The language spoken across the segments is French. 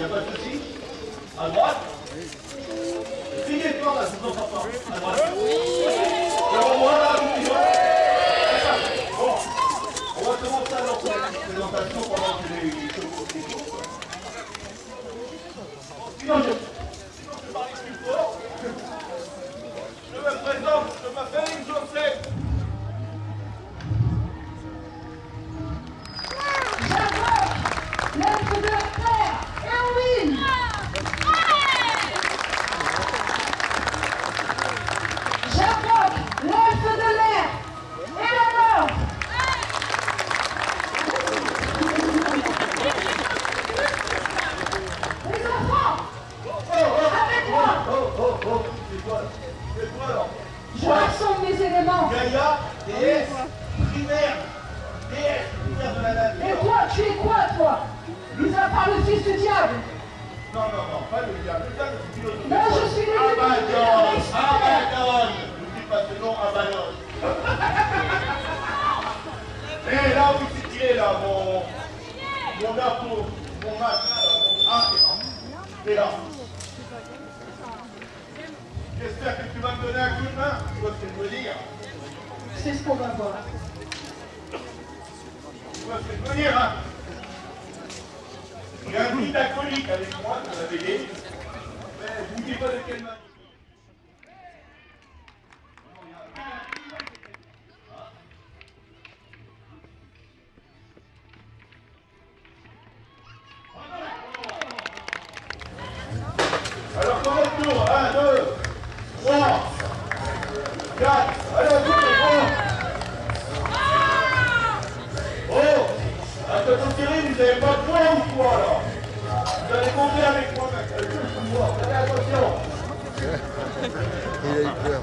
n'y a pas de souci. À droite. Là. Non, je suis le Abaddon, Abaddon. N'oublie pas ce nom, Abaddon. Et là où s'est tiré, là, mon, mon gâteau, mon mon ah, c'est là. J'espère que tu vas me donner un coup de main. Tu vois ce que je veux dire C'est ce qu'on va voir. Tu vois ce que je veux dire, hein? J'ai un guide acolyte avec moi, euh, vous l'avez dit. Vous ne dites pas de quelle manière. Il a eu peur.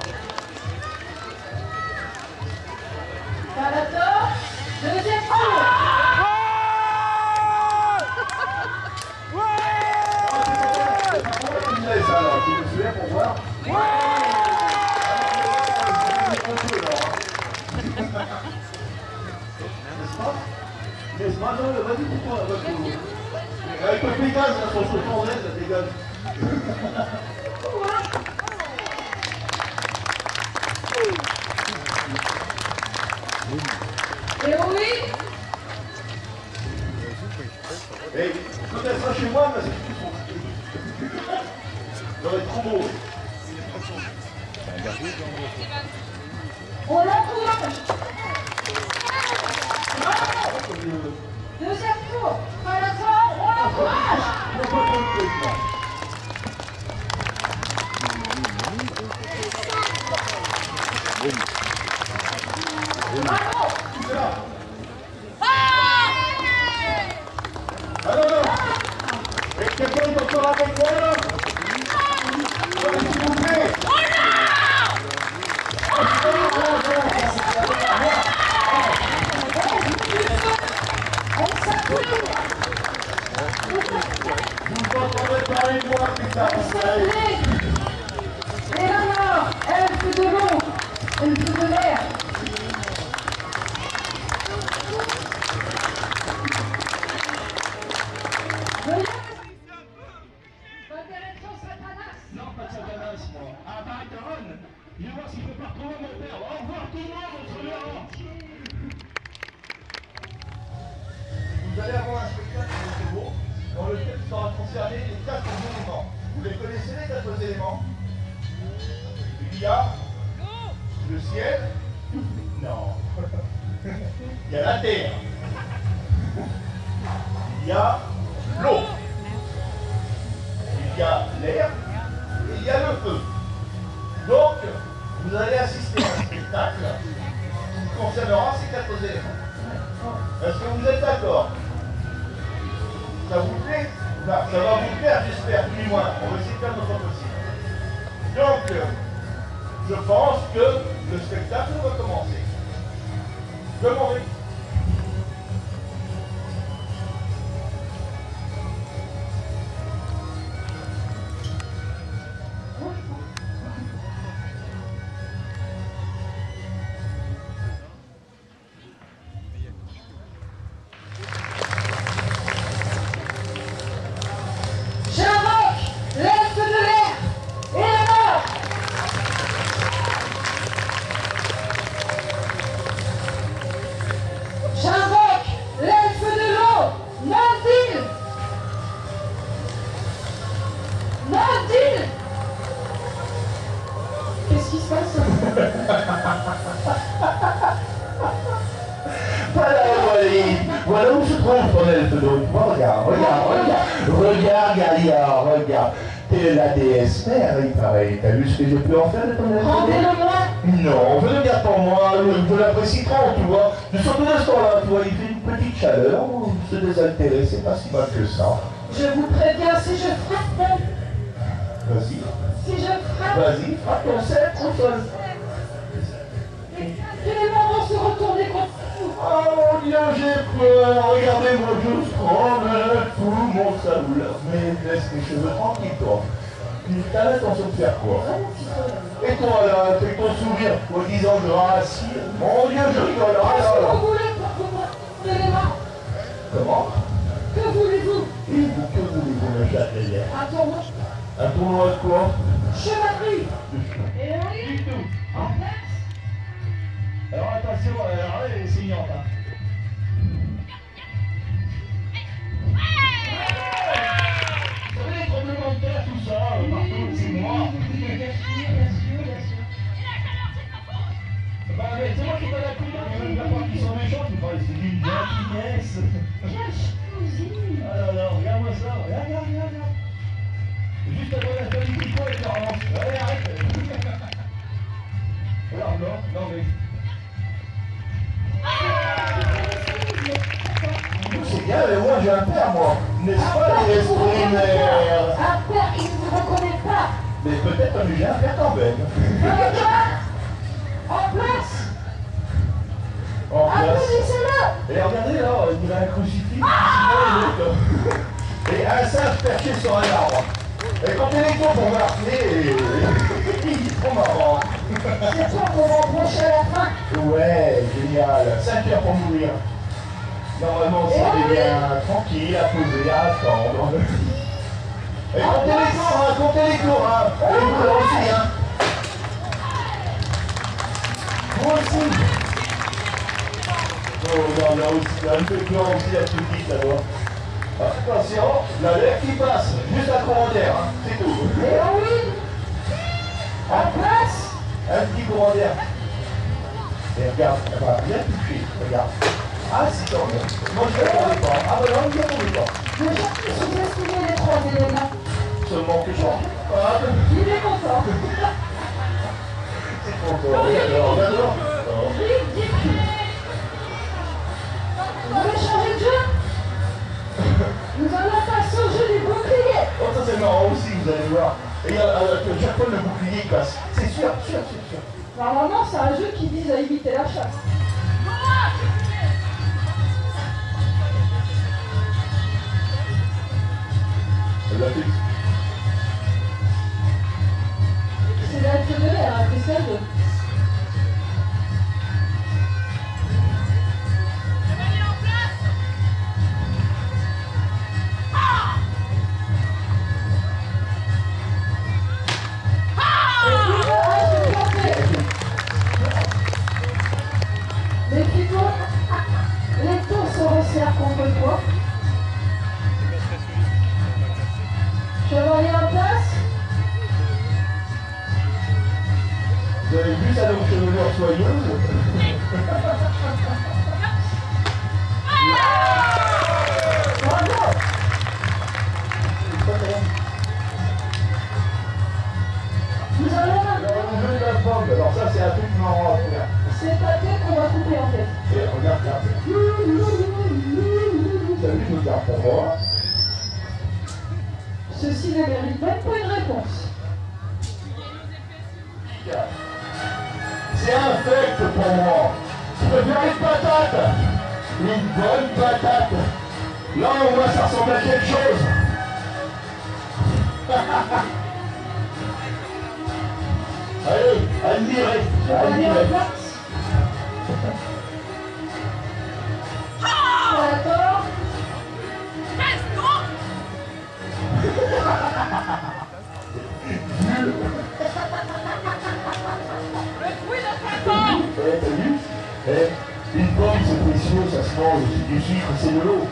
Manon, vas-y, prends la voiture. Avec le Pégase, là. Et oui Et quand elle sera chez moi, parce que ça va être trop beau. On l'encourage Bravo 보세 Vais voir s'il peut pas retrouver mon père. Au revoir tout le monde. Vous allez avoir un spectacle très beau dans lequel sera concerné les quatre éléments. Vous les connaissez les quatre éléments? Il y a le ciel. Non. Il y a la terre. Il y a l'eau. Il y a l'air et il y a le feu. Donc, vous allez assister à un spectacle qui concernera ces quatre éléments. Est-ce que vous êtes d'accord? Ça vous plaît? Ça va vous plaire, j'espère, du moins. On va essayer de faire notre possible. Donc, je pense que le spectacle va commencer. Je. Voilà, voilà, voilà où se trouve ton elfe d'eau. Regarde, regarde, regarde. Regarde, Galia, regarde. T'es la déesse mère, il paraît. T'as vu ce que je peux en faire de ton elfe Rendez-le-moi Non, je ne garde pas moi. Je l'apprécie trop, tu vois. Surtout de ce temps-là, tu vois, il fait une petite chaleur. Se désaltérer, c'est pas si mal que ça. Je vous préviens, si je frappe, Vas-y, si je frappe, vas-y, frappe ton au sol. les éléments vont se retourner contre Oh mon dieu, j'ai peur. Regardez-moi, je tremble. Tout mon saoule. Mais laisse mes cheveux tranquilles, toi. T'as l'intention de faire quoi Et toi, là, fais ton sourire, en disant grâce. Mon dieu, je rigole. Ah, là, que là. Comment? Que voulez-vous? Et vous, que voulez-vous, le châtelier Un tournoi Un tournoi de quoi? Chevalerie Et oui Du tout. Alors attention, alors là. Un. N'est-ce Un pas, les pas Un père qui ne vous reconnaît pas Mais peut-être que j'ai un père quand même. En place En place. Et regardez là, il y a un crucifix, il est là. Et un singe perché sur un arbre. Et quand il est con pour marquer, il est trop marrant. C'est toi qu'on va approcher à la fin Ouais, génial. 5 heures pour mourir. Normalement, c'est oui. bien tranquille, à poser, à attendre. Et comptez les tours, hein, comptez les tours, hein. Et vous là aussi, hein. Vous aussi. Oh, non, là aussi, là, un peu peur aussi, la petite, là, bas Attention, la lèvre qui passe, juste un courant d'air, hein, c'est tout. Et oui En place Un petit courant d'air. Et regarde, elle va bien toucher, regarde. Tant mieux. Moi, je ne répondais pas. Ah, ben non, je ne répondais pas. Déjà, sous-estimez les trois éléments. Seulement que je Ah, ben, Il est content. c'est Encore, regarde, regarde. Vous voulez changer de jeu Nous allons passer au jeu du bouclier. Oh, ça c'est marrant aussi, vous allez voir. Et à, chaque fois, le bouclier passe. C'est sûr, sûr, sûr, sûr. Normalement, c'est un jeu qui vise à éviter la chasse. C'est la hein, c'est ça Vous avez vu ça donc chevelure soyeuse Bravo Nous allons Alors, maintenant. le jeu de la pomme. Alors ça, c'est un truc marrant à faire. C'est ta tête qu'on va couper en fait. Et regarde, regarde. T'as vu, je me garde pour moi. Ceci ne mérite même pas une réponse. Fait pour. Je préfère une patate. Une bonne patate. Là, au moins, ça ressemble à quelque chose. Allez, admirez, admirez. D'accord. Eh, Eh, une pomme, c'est précieux, ça se mange. Du sucre, c'est de l'eau.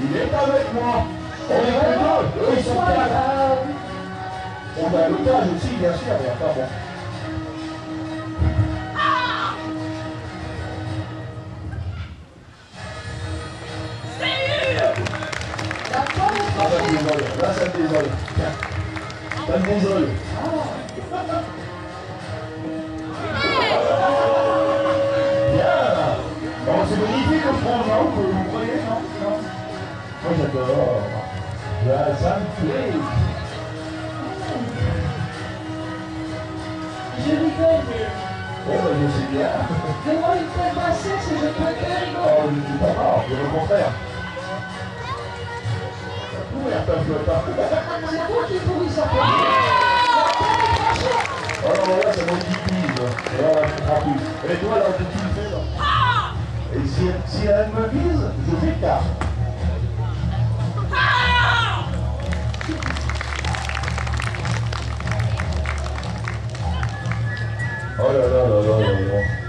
Il est avec moi. Il est avec moi. On est deux. Eux, ils sont quatre. On a l'otage aussi, bien sûr, mais enfin bon. Désole. Bien. Bon, c'est magnifique au fond, non Vous croyez, non? Non Moi, j'adore. Là, ça me plaît. Je rigole, mais Oh, bah, je sais bien. devant une telle bassesse, je peux que rigoler? Oh, je ne suis pas mort, bien au contraire. Flotte. C'est toi qui pourris ça. La tête est Oh non, là, c'est mon petit quiz. Et là, je. Et toi, là, tu le fais, là Et si, si elle me vise, je m'écarte. Oh là là là là là là.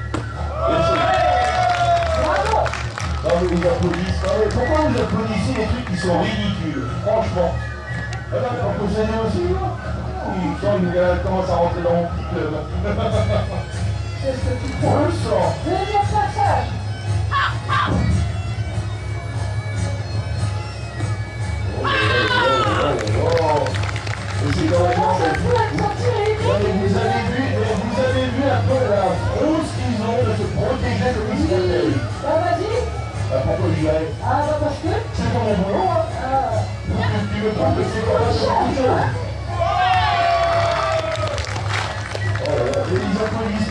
Mais vous applaudissez. Mais pourquoi vous applaudissez les trucs qui sont ridicules Franchement? Eh ben, on peut s'aider aussi, là Oui, quand il euh, commence à rentrer dans mon petit club. C'est ce que tu Je. Deuxième passage. Oh, oh, oh, vous avez vu, mais vous avez vu un peu la frousse qu'ils ont de se protéger de. Bah vas-y. Ah, pourquoi j'y vais Ah bah parce que. C'est pas mon boulot, hein Ah. Tu me trompes, c'est pas ça, c'est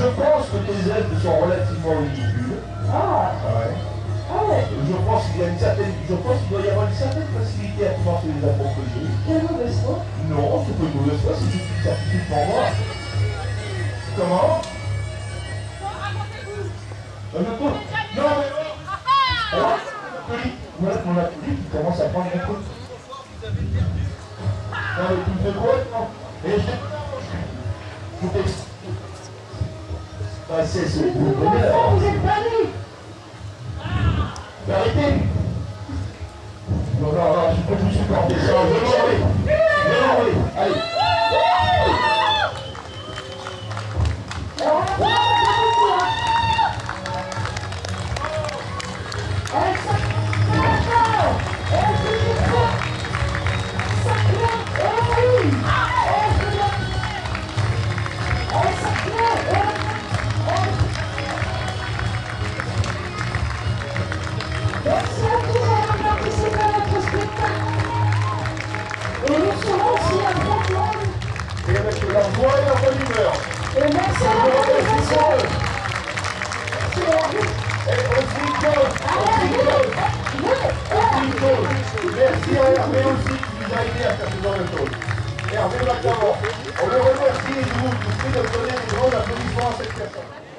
Je pense que tes ailes sont relativement ridicules. Ah Ouais. Ah ouais. Je pense qu'il y a une certaine, je pense qu'il doit y avoir une certaine facilité à pouvoir se les approprier. Quelle mauvaise foi Non, c'est pas une mauvaise foi, c'est juste une certitude pour moi. Comment? Euh, non, mais non. Alors, voilà mon appli qui commence à prendre un coup. Non, mais tu me fais non Et je passer ce bout de bonheur. Vous êtes bannis. Arrêtez. Non, non, non, je peux vous supporter ça. Tá Obrigado.